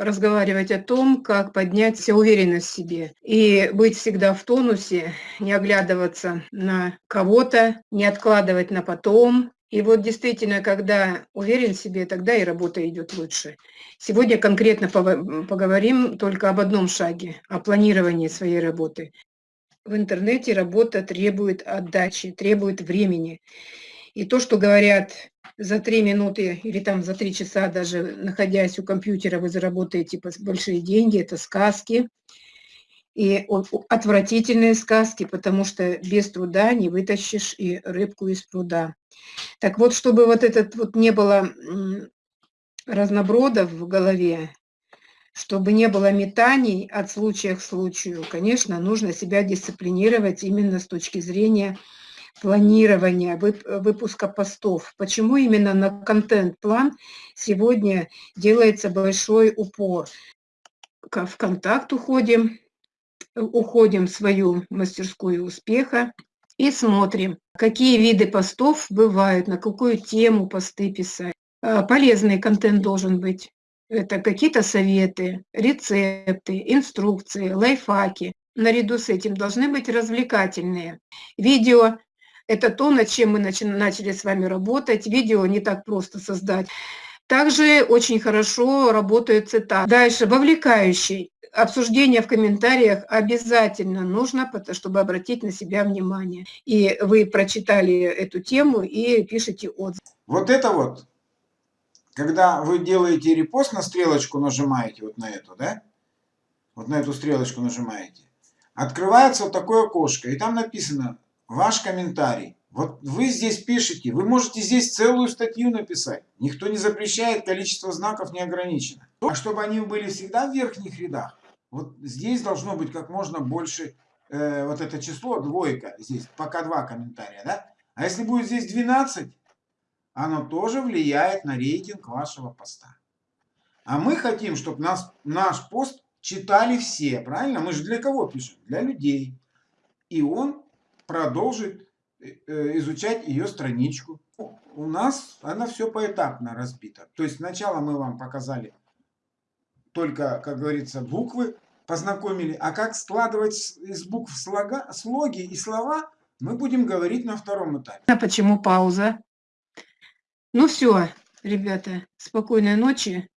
разговаривать о том, как поднять уверенность в себе и быть всегда в тонусе, не оглядываться на кого-то, не откладывать на потом. И вот действительно, когда уверен в себе, тогда и работа идет лучше. Сегодня конкретно поговорим только об одном шаге, о планировании своей работы. В интернете работа требует отдачи, требует времени. И то, что говорят за три минуты или там за три часа даже находясь у компьютера, вы заработаете большие деньги, это сказки. И отвратительные сказки, потому что без труда не вытащишь и рыбку из пруда. Так вот, чтобы вот этот вот не было разнобродов в голове, чтобы не было метаний от случая к случаю, конечно, нужно себя дисциплинировать именно с точки зрения планирования выпуска постов. Почему именно на контент-план сегодня делается большой упор? В контакт уходим, уходим в свою мастерскую успеха и смотрим, какие виды постов бывают, на какую тему посты писать. А, полезный контент должен быть. Это какие-то советы, рецепты, инструкции, лайфхаки. Наряду с этим должны быть развлекательные. Видео это то, над чем мы начали с вами работать. Видео не так просто создать. Также очень хорошо работает цитата. Дальше, вовлекающий. Обсуждение в комментариях обязательно нужно, чтобы обратить на себя внимание. И вы прочитали эту тему и пишите отзыв. Вот это вот, когда вы делаете репост, на стрелочку нажимаете, вот на эту, да? Вот на эту стрелочку нажимаете. Открывается вот такое окошко, и там написано ваш комментарий. Вот вы здесь пишете, вы можете здесь целую статью написать. Никто не запрещает, количество знаков не ограничено. А чтобы они были всегда в верхних рядах, вот здесь должно быть как можно больше, э, вот это число, двойка, здесь пока два комментария, да? А если будет здесь 12, оно тоже влияет на рейтинг вашего поста. А мы хотим, чтобы нас, наш пост читали все, правильно? Мы же для кого пишем? Для людей. И он продолжит э, э, изучать ее страничку. У нас она все поэтапно разбита. То есть сначала мы вам показали только, как говорится, буквы, познакомили. А как складывать из букв слога, слоги и слова, мы будем говорить на втором этапе. А почему пауза? Ну все, ребята, спокойной ночи.